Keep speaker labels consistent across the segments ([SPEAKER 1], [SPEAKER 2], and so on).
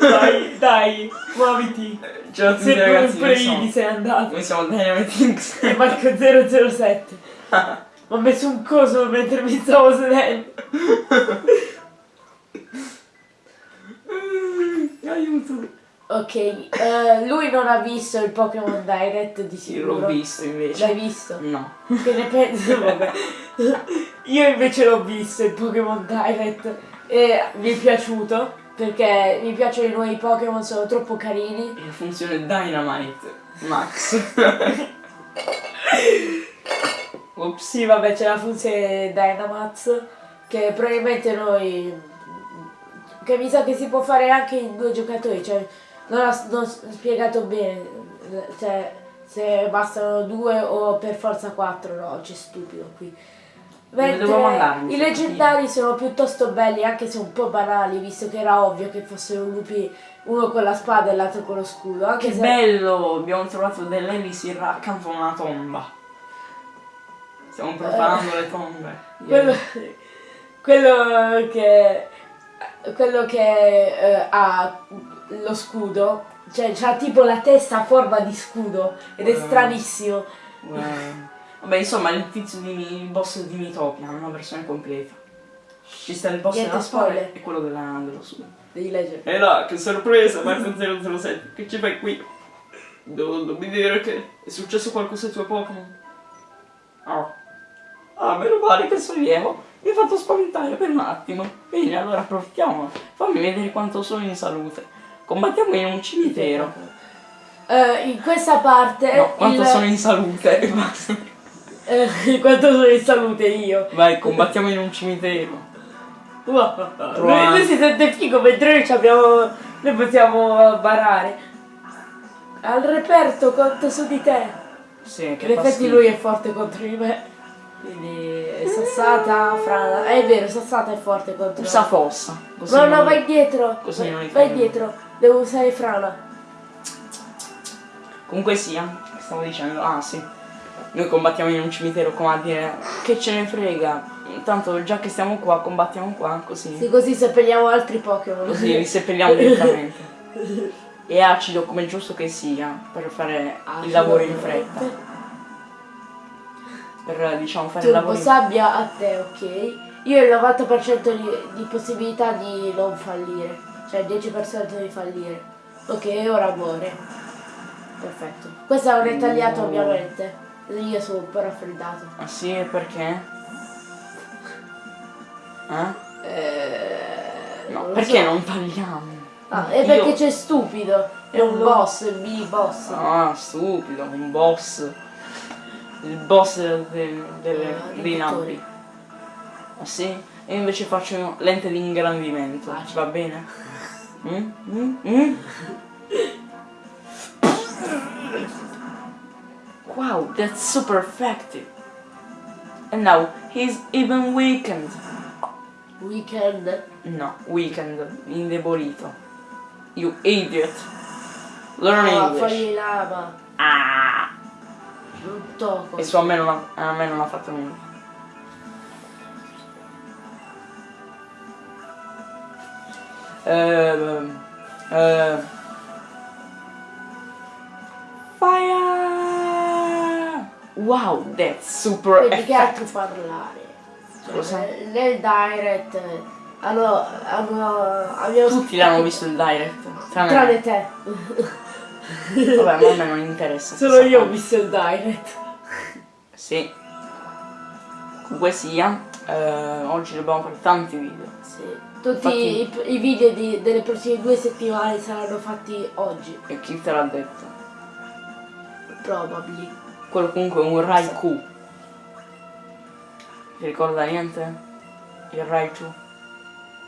[SPEAKER 1] Dai, dai, muoviti.
[SPEAKER 2] Ciao a tutti
[SPEAKER 1] Se
[SPEAKER 2] ragazzi,
[SPEAKER 1] pure Ivi sei andato.
[SPEAKER 2] noi siamo Dynamite X.
[SPEAKER 1] E Marco 007. Mi ho messo un coso mentre mi stavo sedendo.
[SPEAKER 2] Aiuto.
[SPEAKER 1] Ok, eh, lui non ha visto il Pokémon Direct di
[SPEAKER 2] Io
[SPEAKER 1] sicuro.
[SPEAKER 2] l'ho visto invece.
[SPEAKER 1] L'hai visto?
[SPEAKER 2] No.
[SPEAKER 1] Che ne pensi? Vabbè. Io invece l'ho visto il Pokémon Direct e mi è piaciuto perché mi piacciono i nuovi Pokémon, sono troppo carini.
[SPEAKER 2] E la funzione Dynamite Max. Ops.
[SPEAKER 1] Sì, vabbè, c'è la funzione Dynamax che probabilmente noi. che mi sa che si può fare anche in due giocatori, cioè non ha non ho spiegato bene, cioè se bastano due o per forza quattro, no, c'è stupido qui.
[SPEAKER 2] Mandarmi,
[SPEAKER 1] i leggendari sono piuttosto belli, anche se un po' banali, visto che era ovvio che fossero lupi uno con la spada e l'altro con lo scudo. Anche
[SPEAKER 2] Che
[SPEAKER 1] se
[SPEAKER 2] bello! Abbiamo trovato dell'elisir accanto a una tomba. Stiamo profanando le tombe.
[SPEAKER 1] quello, quello che quello che eh, ha lo scudo cioè c'ha tipo la testa a forma di scudo ed è
[SPEAKER 2] Wow.
[SPEAKER 1] stranissimo
[SPEAKER 2] Eh, Vabbè, insomma, il tizio di il boss di Mitopia, una versione completa. Ci sta il boss
[SPEAKER 1] Niente
[SPEAKER 2] della
[SPEAKER 1] spoiler.
[SPEAKER 2] e quello della, dello suo.
[SPEAKER 1] devi leggere
[SPEAKER 2] E là, che sorpresa, Marco 007, che ci fai qui? Non, non mi dire che è successo qualcosa ai tuoi Pokémon? Oh. Ah, meno male che sollievo. Mi hai fatto spaventare per un attimo. Bene, allora approfittiamo. Fammi vedere quanto sono in salute. Combattiamo in un cimitero.
[SPEAKER 1] Eh, in questa parte
[SPEAKER 2] No, quanto
[SPEAKER 1] il-
[SPEAKER 2] sono in salute
[SPEAKER 1] eh, quanto sono in salute io
[SPEAKER 2] Vai, combattiamo in un cimitero.
[SPEAKER 1] lui, lui si sente figo mentre noi ci abbiamo noi possiamo barare al reperto quanto su di te
[SPEAKER 2] Sì, che
[SPEAKER 1] in effetti lui è forte contro di me quindi Sassata, Frana, è vero, Sassata è forte contro
[SPEAKER 2] Usa fossa. Così
[SPEAKER 1] No, no,
[SPEAKER 2] non-
[SPEAKER 1] vai dietro.
[SPEAKER 2] così non
[SPEAKER 1] vai,
[SPEAKER 2] li
[SPEAKER 1] vai dietro. Devo usare Frana.
[SPEAKER 2] Comunque sia, stavo dicendo, ah sì, noi combattiamo in un cimitero come a dire che ce ne frega, intanto già che stiamo qua combattiamo qua, così,
[SPEAKER 1] Sì, così seppelliamo altri Pokémon.
[SPEAKER 2] così li seppelliamo direttamente. E acido come giusto che sia, per fare il lavoro in fretta, per diciamo fare il lavoro in
[SPEAKER 1] sabbia a te, ok? Io ho il 90% di, di possibilità di non fallire. Cioè il 10% di fallire. Ok, ora muore. Perfetto. Questo non è tagliato
[SPEAKER 2] Oh.
[SPEAKER 1] ovviamente. Io sono un po' raffreddato.
[SPEAKER 2] Ah sì, e perché? Eh?
[SPEAKER 1] Eh,
[SPEAKER 2] No,
[SPEAKER 1] non
[SPEAKER 2] perché
[SPEAKER 1] so.
[SPEAKER 2] non tagliamo?
[SPEAKER 1] Ah, è
[SPEAKER 2] Io-
[SPEAKER 1] perché c'è stupido. È un boss, il B-boss.
[SPEAKER 2] Ah, stupido, un boss. Il boss del- del- delle,
[SPEAKER 1] Ah,
[SPEAKER 2] dei nabbi. Ah sì? E io invece faccio lente di ingrandimento.
[SPEAKER 1] Ah,
[SPEAKER 2] va bene? Mm? Mm? Mm? Wow, that's super effective. And now he's even weakened.
[SPEAKER 1] Weekend.
[SPEAKER 2] No, weakened, indebolito. You idiot. Learn
[SPEAKER 1] Ah,
[SPEAKER 2] English.
[SPEAKER 1] fagli lava.
[SPEAKER 2] Ah!
[SPEAKER 1] Brutto.
[SPEAKER 2] E su a me non ha, a me non ha fatto nulla. Ehm, eh, Fire! Wow, that's super
[SPEAKER 1] E di che altro parlare? Cioè,
[SPEAKER 2] Cosa?
[SPEAKER 1] Nel direct eh, hanno, abbiamo
[SPEAKER 2] Tutti l'hanno visto il direct. Tranne,
[SPEAKER 1] Tranne te.
[SPEAKER 2] Vabbè, ma a me non interessa.
[SPEAKER 1] Solo io ho visto il direct.
[SPEAKER 2] Sì. Comunque sia, eh, oggi dobbiamo fare tanti video.
[SPEAKER 1] Sì. Tutti i, i video di- delle prossime due settimane saranno fatti oggi.
[SPEAKER 2] E chi te l'ha detto?
[SPEAKER 1] Probably.
[SPEAKER 2] Quello comunque è un Raikou. Ti ricorda niente? Il Raichu?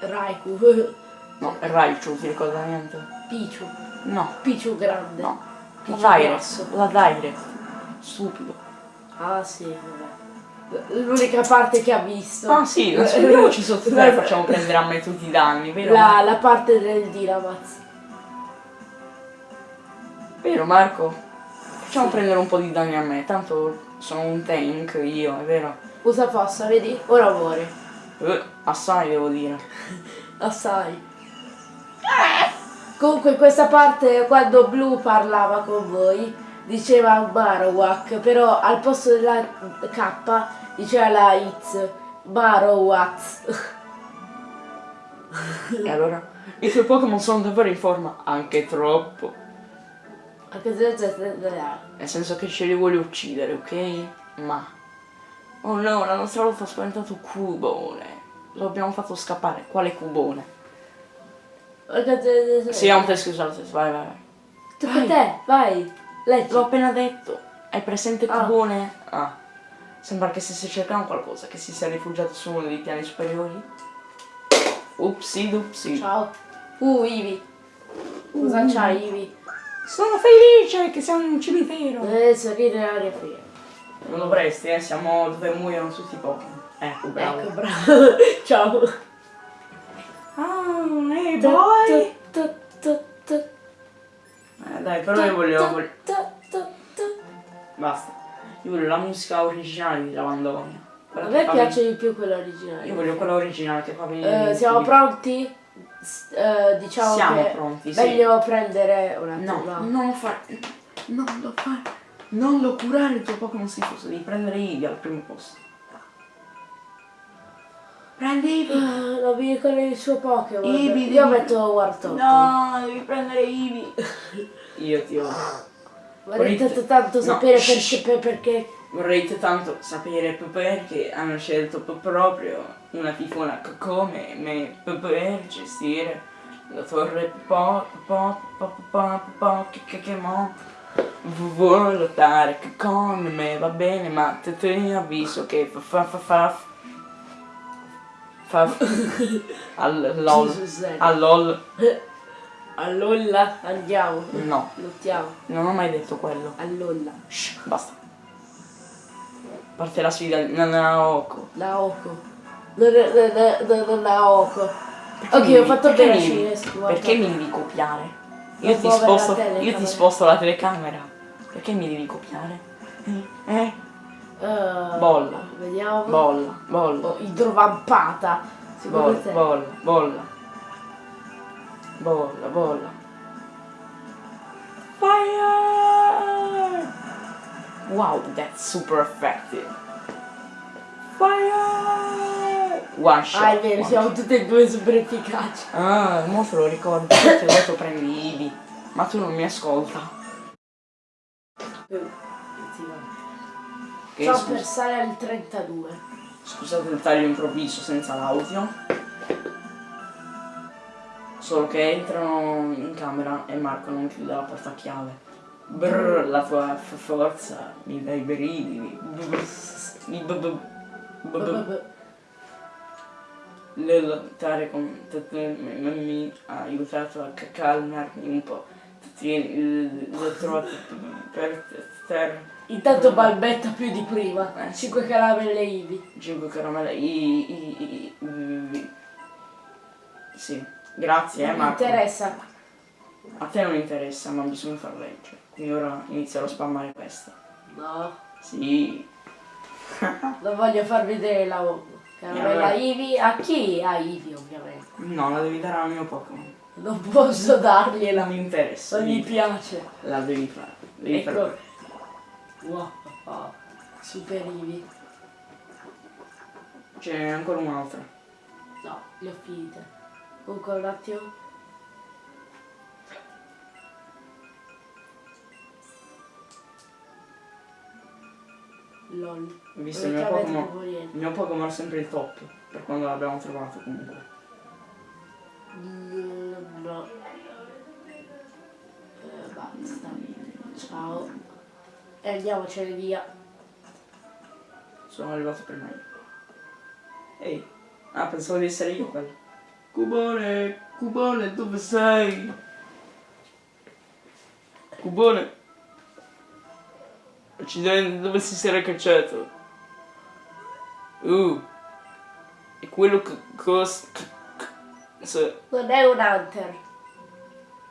[SPEAKER 1] Raikou.
[SPEAKER 2] No, il Raichu, ti ricorda niente?
[SPEAKER 1] Pichu.
[SPEAKER 2] No,
[SPEAKER 1] Pichu grande.
[SPEAKER 2] no. La
[SPEAKER 1] Pichu
[SPEAKER 2] Direct.
[SPEAKER 1] grosso.
[SPEAKER 2] La Direct. Stupido.
[SPEAKER 1] Ah sì, vabbè. L'unica parte che ha visto.
[SPEAKER 2] Ah sì, nascondiamoci sotto terra e facciamo prendere a me tutti i danni, vero?
[SPEAKER 1] La, la parte del Dynamax.
[SPEAKER 2] Vero Marco? Facciamo prendere un po' di danni a me, tanto sono un tank io, è vero?
[SPEAKER 1] Usa fossa, vedi? Ora muore.
[SPEAKER 2] Eh, assai devo dire.
[SPEAKER 1] Assai. Comunque in questa parte quando Blue parlava con voi diceva Marowak, però al posto della K diceva la X. Marowak.
[SPEAKER 2] E allora? I tuoi Pokémon sono davvero in forma? Anche troppo.
[SPEAKER 1] Anche se c'è
[SPEAKER 2] Nel senso che ce li vuole uccidere, ok? Ma... Oh no, la nostra volta ha spaventato Cubone. Lo abbiamo fatto scappare. Quale Cubone? Sì, ha un teschio vai, vai, vai.
[SPEAKER 1] Tocca a te, vai.
[SPEAKER 2] L'ho appena detto. Hai presente
[SPEAKER 1] Ah.
[SPEAKER 2] Cubone? Ah. Sembra che stesse cercando qualcosa, che si sia rifugiato su uno dei piani superiori. Upsi dupsi.
[SPEAKER 1] Ciao. Uh, Ivi. Cosa c'hai, Ivi?
[SPEAKER 2] Sono felice che siamo in un cimitero.
[SPEAKER 1] Eh, sorride aria fria.
[SPEAKER 2] Non dovresti, eh, siamo dove muoiono tutti i Pokémon. Ecco, bravo.
[SPEAKER 1] Ecco, bravo. Ciao.
[SPEAKER 2] Ah, ehi, boy! Eh, dai, però io
[SPEAKER 1] tu, tu.
[SPEAKER 2] Basta. Io voglio la musica originale di Lavandonia.
[SPEAKER 1] A me piace di più quella originale.
[SPEAKER 2] Io voglio quella originale che fa venire...
[SPEAKER 1] Eh, siamo pronti? S- eh, diciamo
[SPEAKER 2] Siamo
[SPEAKER 1] che
[SPEAKER 2] pronti, sì.
[SPEAKER 1] meglio prendere un attimo.
[SPEAKER 2] No,
[SPEAKER 1] va.
[SPEAKER 2] non lo fare. Non lo fare. Non lo curare il tuo Pokémon schifoso. Devi prendere Eevee al primo posto. Prendi Eevee.
[SPEAKER 1] Ah, Non mi ricordo il suo Pokémon.
[SPEAKER 2] Ibi,
[SPEAKER 1] Io
[SPEAKER 2] devi-
[SPEAKER 1] metto Wartortle.
[SPEAKER 2] No, devi prendere Eevee. Io ti odio.
[SPEAKER 1] Vorrei tanto, tanto
[SPEAKER 2] no,
[SPEAKER 1] sapere perché, per- perché.
[SPEAKER 2] Vorrei tanto sapere perché hanno scelto proprio una fifona come me per gestire la torre po po po po po che che che mo vuoi lottare con me va bene ma te, te avviso che fa fa fa fa fa al lol
[SPEAKER 1] eh.
[SPEAKER 2] al lol
[SPEAKER 1] Allora andiamo.
[SPEAKER 2] no
[SPEAKER 1] Lottiamo.
[SPEAKER 2] non ho mai detto quello
[SPEAKER 1] Allora.
[SPEAKER 2] Shh, basta parte la sfida na- Naoko
[SPEAKER 1] Naoko. Naoko. Ok,
[SPEAKER 2] mi-
[SPEAKER 1] ho fatto
[SPEAKER 2] perché
[SPEAKER 1] bene
[SPEAKER 2] mi-. Perché mi devi copiare?
[SPEAKER 1] Non
[SPEAKER 2] Io ti, sposto, io ti sposto la telecamera. Perché mi devi copiare? Eh? Eh, Bolla.
[SPEAKER 1] Vediamo.
[SPEAKER 2] Bolla, bolla,
[SPEAKER 1] Oh, idrovampata.
[SPEAKER 2] Bolla, bolla, bolla. Bolla, bolla. Fire! Wow, that's super effective. Fire! One shot.
[SPEAKER 1] Ah, è vero, siamo tutte e due super efficaci.
[SPEAKER 2] Ah, mo te lo ricordo, perché adesso prendi Ivi. Ma tu non mi ascolta. Che scusa-
[SPEAKER 1] per salire al 32.
[SPEAKER 2] Scusate il taglio improvviso senza l'audio. Solo che entrano in camera e Marco non chiude la porta a chiave. Brrr, la tua forza mi dai brividi. Mi b- b- b- b- Le lottare con te te- mi ha aiutato a ca- calmarmi un po'. Tieni, l'ho trovato per terra.
[SPEAKER 1] Intanto balbetta più di prima.
[SPEAKER 2] Eh.
[SPEAKER 1] 5 caramelle Ivi.
[SPEAKER 2] 5 caramelle. I, i, i, i- Sì, grazie, eh,
[SPEAKER 1] Non mi
[SPEAKER 2] Marco.
[SPEAKER 1] interessa.
[SPEAKER 2] A te non interessa, ma bisogna far leggere. Quindi ora inizierò a spammare questa.
[SPEAKER 1] No,
[SPEAKER 2] Sì.
[SPEAKER 1] non voglio far vedere la caramella
[SPEAKER 2] allora?
[SPEAKER 1] Ivi. A chi? A Ivi, ovviamente.
[SPEAKER 2] No, la devi dare al mio Pokémon.
[SPEAKER 1] Non posso dargliela.
[SPEAKER 2] Non mi interessa.
[SPEAKER 1] Non gli piace.
[SPEAKER 2] La devi fare. Devi
[SPEAKER 1] Ecco.
[SPEAKER 2] fare.
[SPEAKER 1] Wow. Super Ivi.
[SPEAKER 2] C'è ancora un'altra.
[SPEAKER 1] No, le ho finite. Comunque un attimo. LOL.
[SPEAKER 2] Visto
[SPEAKER 1] Non
[SPEAKER 2] il mio Pokémon. Il mio Pokémon è sempre il top. Per quando l'abbiamo trovato comunque.
[SPEAKER 1] No. Eh, basta. Ciao. E andiamocene via.
[SPEAKER 2] Sono arrivato prima io. Ehi. Ah, pensavo di essere io quello. Cubone, Cubone, dove sei? Cubone. Accidenti, dove si sarà cacciato? Uh. E quello che cosa... Se...
[SPEAKER 1] Non è un hunter.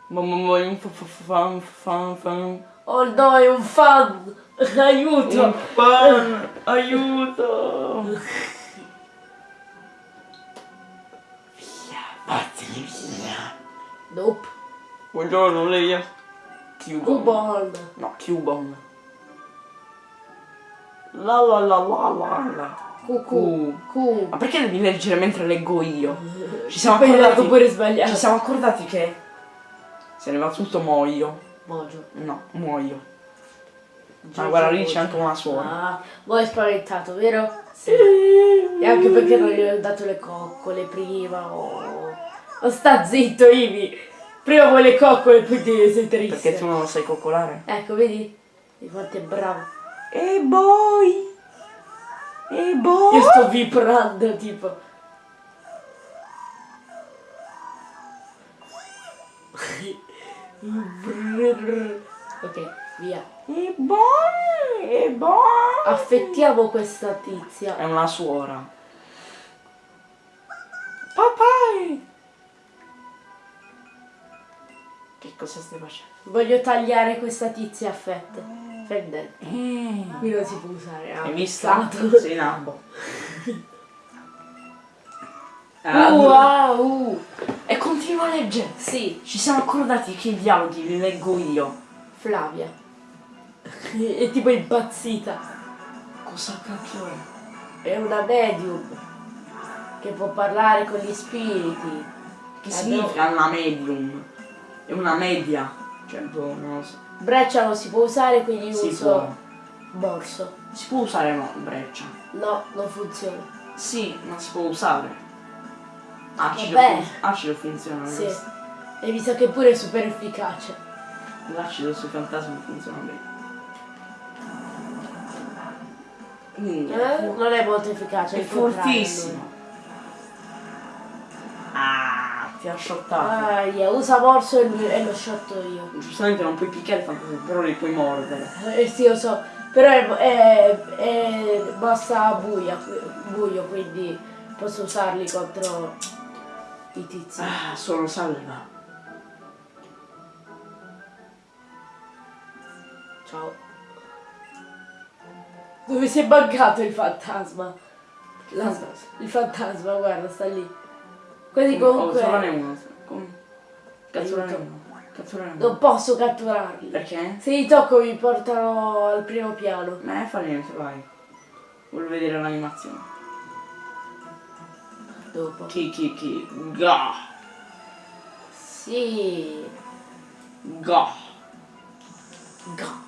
[SPEAKER 2] Mamma mia, un fa- fa- fan fan fan.
[SPEAKER 1] Oh no, è un fan. Aiuto.
[SPEAKER 2] Un fan, aiuto!
[SPEAKER 1] Nope.
[SPEAKER 2] Buongiorno, lei è? Cubon. No, Cubon. La la la la la la.
[SPEAKER 1] Cucù. Cu.
[SPEAKER 2] Ma perché devi leggere mentre leggo io? Ci siamo accordati.
[SPEAKER 1] pure sbagliato.
[SPEAKER 2] Ci siamo accordati che se ne va tutto muoio.
[SPEAKER 1] Mogio.
[SPEAKER 2] No, muoio. Ma
[SPEAKER 1] Giorgio
[SPEAKER 2] guarda lì c'è anche una suora.
[SPEAKER 1] Ah, voi spaventato, vero? Sì. E anche perché non gli ho dato le coccole prima o... o sta zitto, Ivi! Prima vuoi le coccole e poi ti sei triste.
[SPEAKER 2] Perché tu non lo sai coccolare?
[SPEAKER 1] Ecco, vedi? Di quanto è bravo.
[SPEAKER 2] E boy! E boy!
[SPEAKER 1] Io sto vibrando, tipo. Ok, via.
[SPEAKER 2] E boy! E boy!
[SPEAKER 1] Affettiamo questa tizia.
[SPEAKER 2] È una suora. Papai! Che cosa stai facendo?
[SPEAKER 1] Voglio tagliare questa tizia a fette. Fendente.
[SPEAKER 2] Eh.
[SPEAKER 1] Qui non si può usare. ah,
[SPEAKER 2] Hai visto? Sei nabbo. Ah,
[SPEAKER 1] Wow!
[SPEAKER 2] E continua a leggere.
[SPEAKER 1] Sì,
[SPEAKER 2] Ci siamo accordati che i dialoghi li leggo io.
[SPEAKER 1] Flavia. È tipo impazzita.
[SPEAKER 2] Cosa cacchio è?
[SPEAKER 1] È una medium che può parlare con gli spiriti.
[SPEAKER 2] Che
[SPEAKER 1] Eh,
[SPEAKER 2] significa una medium? È una media. Cioè, boh, non lo so.
[SPEAKER 1] Breccia non si può usare, quindi
[SPEAKER 2] Si
[SPEAKER 1] uso
[SPEAKER 2] può.
[SPEAKER 1] borso.
[SPEAKER 2] Si può usare no, breccia.
[SPEAKER 1] No, non funziona.
[SPEAKER 2] Sì, ma si può usare. Acido, fun- acido funziona.
[SPEAKER 1] Sì.
[SPEAKER 2] questo.
[SPEAKER 1] E mi sa che pure è super efficace.
[SPEAKER 2] L'acido sui fantasmi funziona bene. Quindi,
[SPEAKER 1] Eh? Non è molto efficace.
[SPEAKER 2] è
[SPEAKER 1] contrario.
[SPEAKER 2] fortissimo. Ah, ti ha shottato.
[SPEAKER 1] Ah, yeah, usa morso e, e lo shotto io.
[SPEAKER 2] Giustamente non puoi picchiare i fantasmi, però li puoi mordere.
[SPEAKER 1] Eh sì, lo so. Però è, è, è bassa buia, buio, quindi posso usarli contro i tizi.
[SPEAKER 2] Ah, solo salva.
[SPEAKER 1] Ciao. Dove si è buggato il fantasma? La- il fantasma, guarda, sta lì. Quindi
[SPEAKER 2] Oh,
[SPEAKER 1] comunque
[SPEAKER 2] trovane uno. Com- Catturane
[SPEAKER 1] Aiuto.
[SPEAKER 2] uno. Catturane uno.
[SPEAKER 1] non posso catturarli.
[SPEAKER 2] Perché?
[SPEAKER 1] Se li tocco mi portano al primo piano.
[SPEAKER 2] Me fa niente, vai. Voglio vedere l'animazione.
[SPEAKER 1] Dopo.
[SPEAKER 2] Chi chi chi. Ga.
[SPEAKER 1] Sì.
[SPEAKER 2] Ga.
[SPEAKER 1] Ga.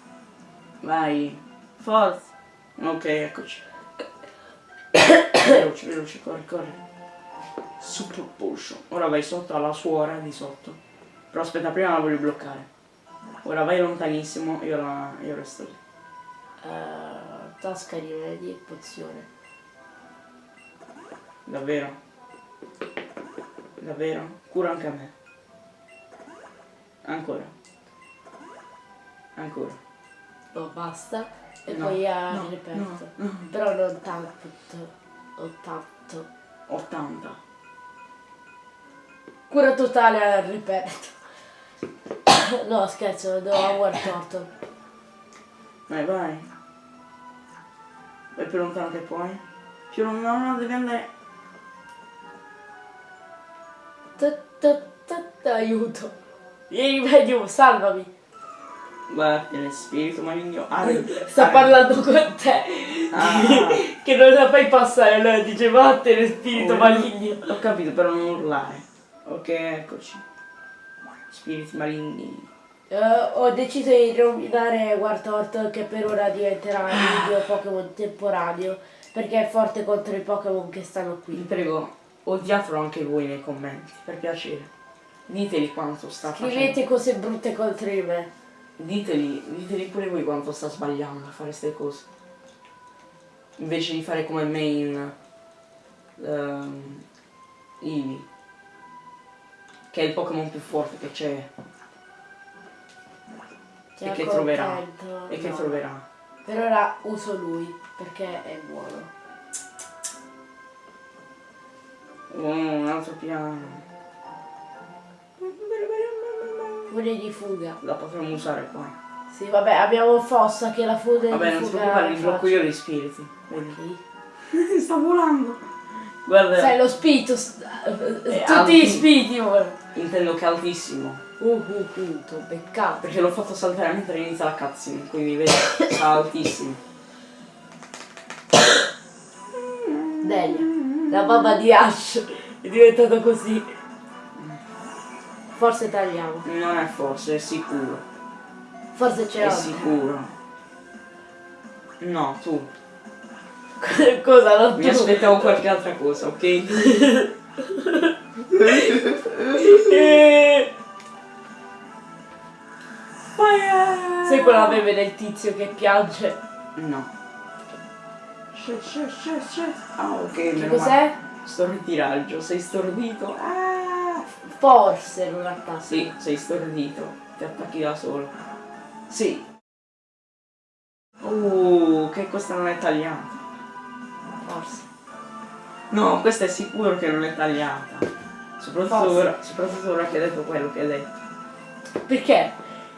[SPEAKER 2] Vai. Forza. Ok, eccoci. veloce, veloce, corri, corri. Super potion. Ora vai sotto alla suora di sotto. Però aspetta, prima la voglio bloccare. Ora vai lontanissimo, io, la, io resto lì.
[SPEAKER 1] Eh, tasca di rimedi e pozione.
[SPEAKER 2] Davvero? Davvero? Cura anche a me. Ancora. Ancora.
[SPEAKER 1] No, basta. E
[SPEAKER 2] No,
[SPEAKER 1] poi ha
[SPEAKER 2] no,
[SPEAKER 1] ripeto.
[SPEAKER 2] no, no.
[SPEAKER 1] Però non tanto. Ho tanto.
[SPEAKER 2] 80.
[SPEAKER 1] Cura totale al reperto. no, scherzo, devo a War Turtle.
[SPEAKER 2] Vai, vai. Vai più lontano che puoi. Più lontano, no, devi andare.
[SPEAKER 1] Aiuto. Vieni medium, salvami.
[SPEAKER 2] Guarda, tiene spirito maligno. Ah,
[SPEAKER 1] Sta
[SPEAKER 2] ah,
[SPEAKER 1] parlando con te.
[SPEAKER 2] Ah.
[SPEAKER 1] che non la fai passare, allora dice vattene spirito
[SPEAKER 2] Oh,
[SPEAKER 1] maligno.
[SPEAKER 2] Ho capito, però non urlare. Ok, eccoci. Spiriti maligni.
[SPEAKER 1] Eh, ho deciso di nominare War Turtle che per ora diventerà il mio Pokémon temporaneo perché è forte contro i Pokémon che stanno
[SPEAKER 2] Vi
[SPEAKER 1] qui.
[SPEAKER 2] prego, odiatelo anche voi nei commenti, per piacere. Diteli quanto sta facendo.
[SPEAKER 1] Scrivete cose brutte contro di me.
[SPEAKER 2] Diteli, diteli pure voi quanto sta sbagliando a fare queste cose. Invece di fare come main ehm, Eevee. Che è il Pokémon più forte che c'è e che troverà. E che
[SPEAKER 1] No.
[SPEAKER 2] troverà.
[SPEAKER 1] Per ora uso lui perché è buono.
[SPEAKER 2] Un altro piano.
[SPEAKER 1] Furia di fuga.
[SPEAKER 2] La potremmo usare qua.
[SPEAKER 1] Sì, vabbè, abbiamo Fossa che la fuga
[SPEAKER 2] Vabbè, non ti preoccupare, li blocco io gli spiriti. Vedi?
[SPEAKER 1] Ok.
[SPEAKER 2] Sta volando. Guarda,
[SPEAKER 1] Sai, lo spirito, s- tutti
[SPEAKER 2] alti.
[SPEAKER 1] gli spiriti ora.
[SPEAKER 2] intendo che è altissimo.
[SPEAKER 1] Uh, uh, uh, t'ho beccato.
[SPEAKER 2] Perché l'ho fatto saltare mentre inizia la cutscene, quindi vedi, sta altissimo.
[SPEAKER 1] Delia, la babba di Ash è diventato così. Forse tagliamo.
[SPEAKER 2] Non è forse, è sicuro.
[SPEAKER 1] Forse c'è
[SPEAKER 2] È sicuro. No, tu.
[SPEAKER 1] Cosa non
[SPEAKER 2] Mi
[SPEAKER 1] tu?
[SPEAKER 2] aspettavo qualche altra cosa, ok?
[SPEAKER 1] Sai quella meme del tizio che piange?
[SPEAKER 2] No. Shit, shit, shit, shit. Ah, ok,
[SPEAKER 1] Che cos'è?
[SPEAKER 2] male. Sto ritiraggio, sei stordito. Ah.
[SPEAKER 1] Forse non a caso.
[SPEAKER 2] Sì, sei stordito. Ti attacchi da solo. Sì. Uh, che questa non è tagliata.
[SPEAKER 1] Forse.
[SPEAKER 2] No, questa è sicuro che non è tagliata. Soprattutto ora, soprattutto ora che hai detto quello che hai detto.
[SPEAKER 1] Perché?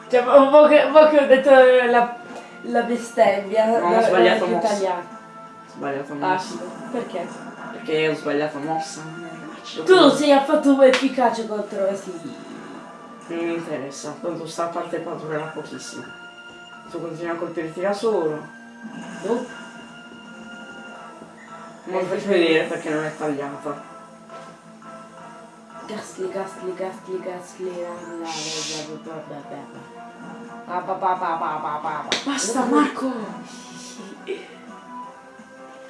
[SPEAKER 1] Cioè, mo mo che, ho detto la, la bestemmia.
[SPEAKER 2] No, ho sbagliato mossa.
[SPEAKER 1] tagliata.
[SPEAKER 2] Sbagliato mossa.
[SPEAKER 1] Acido. Perché?
[SPEAKER 2] Perché ho sbagliato mossa.
[SPEAKER 1] Tu non sei affatto efficace contro sì.
[SPEAKER 2] Non mi interessa, tanto sta parte qua durerà pochissimo. Tu continui a colpirti da solo.
[SPEAKER 1] No?
[SPEAKER 2] Non ti faccio vedere perché non è tagliata.
[SPEAKER 1] Ah, pa, pa, pa, pa.
[SPEAKER 2] Basta Marco!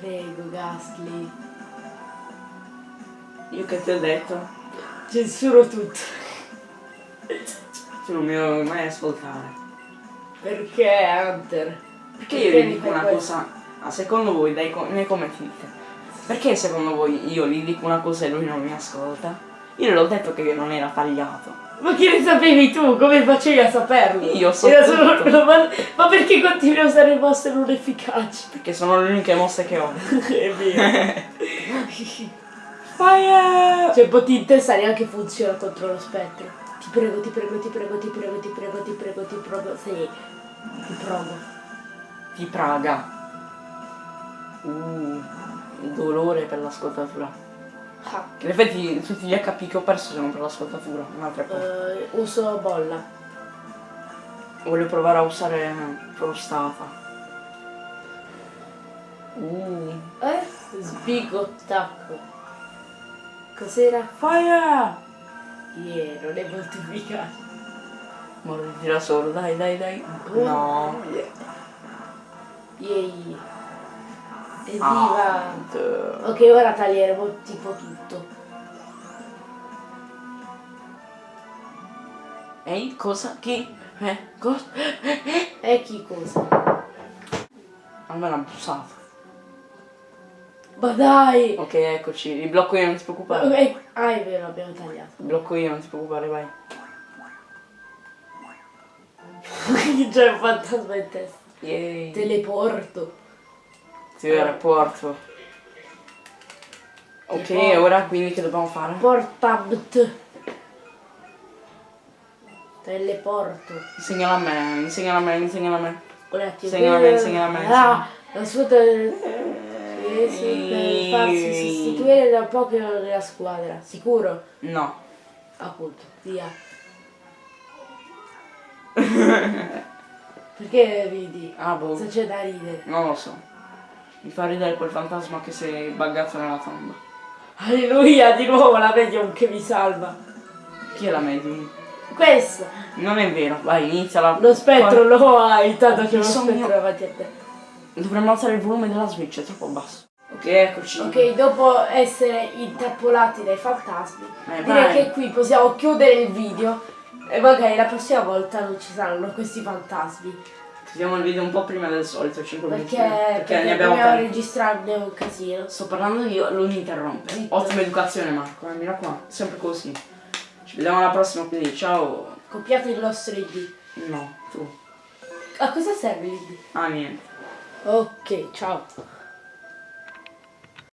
[SPEAKER 1] Prego, ghastly.
[SPEAKER 2] Io che ti ho detto,
[SPEAKER 1] Censuro tutto.
[SPEAKER 2] tu non mi vuoi mai ascoltare.
[SPEAKER 1] Perché Hunter?
[SPEAKER 2] Perché io
[SPEAKER 1] Perché
[SPEAKER 2] gli
[SPEAKER 1] mi
[SPEAKER 2] dico una
[SPEAKER 1] questo?
[SPEAKER 2] cosa, ah, secondo voi, dai, nei commenti dite, perché secondo voi io gli dico una cosa e lui non mi ascolta? Io le ho detto che non era tagliato.
[SPEAKER 1] Ma che ne sapevi tu? Come facevi a saperlo?
[SPEAKER 2] Io so
[SPEAKER 1] Era solo-
[SPEAKER 2] tutto.
[SPEAKER 1] ma, ma perché continui a usare mosse non efficaci?
[SPEAKER 2] Perché sono le uniche mosse che ho.
[SPEAKER 1] È vero.
[SPEAKER 2] Fire!
[SPEAKER 1] cioè, potente sa neanche funziona contro lo spettro. Ti prego, ti prego, ti prego, ti prego, ti prego, ti prego, ti prego. Sì. Ti prego.
[SPEAKER 2] Di Praga. Uh, dolore per l'ascoltatura.
[SPEAKER 1] Ah,
[SPEAKER 2] in effetti tutti gli HP che ho perso sono per l'ascoltatura, un'altra cosa.
[SPEAKER 1] eh, uso bolla.
[SPEAKER 2] Voglio provare a usare prostata. Uh.
[SPEAKER 1] Eh? Sbigo stacco. Cos'era?
[SPEAKER 2] Fire!
[SPEAKER 1] Yeah, non è molto efficace.
[SPEAKER 2] Mordi da solo, dai, dai, dai. No.
[SPEAKER 1] Yay. Evviva!
[SPEAKER 2] Ah.
[SPEAKER 1] Ok, ora taglieremo tipo tutto.
[SPEAKER 2] Ehi, cosa? Chi? Eh? Cosa?
[SPEAKER 1] E chi cosa?
[SPEAKER 2] Almeno ha bussato.
[SPEAKER 1] Ma dai!
[SPEAKER 2] Ok, eccoci. Li blocco io, non ti preoccupare.
[SPEAKER 1] Ok, Ah, è vero, abbiamo tagliato.
[SPEAKER 2] Li blocco io, non ti preoccupare, vai.
[SPEAKER 1] C'è un fantasma in testa.
[SPEAKER 2] Yay.
[SPEAKER 1] Teleporto.
[SPEAKER 2] Ti aeroporto. Ok,
[SPEAKER 1] Teleporto.
[SPEAKER 2] ora quindi che dobbiamo fare?
[SPEAKER 1] Portamt. Teleporto.
[SPEAKER 2] Insegnala a me, insegnala a me, insegnala a me. Insegnala a me, insegnala a me,
[SPEAKER 1] Ah, la sua sì, per farsi sostituire da poco nella squadra. Sicuro?
[SPEAKER 2] No.
[SPEAKER 1] Appunto, via. Perché ridi?
[SPEAKER 2] Ah, boh.
[SPEAKER 1] Cosa c'è da ridere?
[SPEAKER 2] Non lo so. Mi fa ridere quel fantasma che si è buggato nella tomba.
[SPEAKER 1] Alleluia, di nuovo la medium che mi salva.
[SPEAKER 2] Chi è la medium?
[SPEAKER 1] Questo,
[SPEAKER 2] Non è vero, vai, inizia la...
[SPEAKER 1] lo spettro lo hai, tanto
[SPEAKER 2] Che
[SPEAKER 1] lo spettro davanti a te.
[SPEAKER 2] Dovremmo alzare il volume della Switch, è troppo basso. Ok, eccoci.
[SPEAKER 1] Ok, dopo essere intrappolati dai fantasmi,
[SPEAKER 2] Eh,
[SPEAKER 1] direi
[SPEAKER 2] vai.
[SPEAKER 1] che qui possiamo chiudere il video e magari la prossima volta non ci saranno questi fantasmi.
[SPEAKER 2] Chiudiamo il video un po' prima del solito, 5 minuti.
[SPEAKER 1] Perché, perché,
[SPEAKER 2] ne abbiamo tempo.
[SPEAKER 1] registrarne un casino.
[SPEAKER 2] Sto parlando io, lui mi interrompe.
[SPEAKER 1] Zitto.
[SPEAKER 2] Ottima educazione Marco, eh, mi raccomando, sempre così. Ci vediamo alla prossima, quindi ciao.
[SPEAKER 1] Copiate il nostro ID.
[SPEAKER 2] No, tu.
[SPEAKER 1] A cosa serve l'ID?
[SPEAKER 2] Ah, niente.
[SPEAKER 1] Ok, ciao.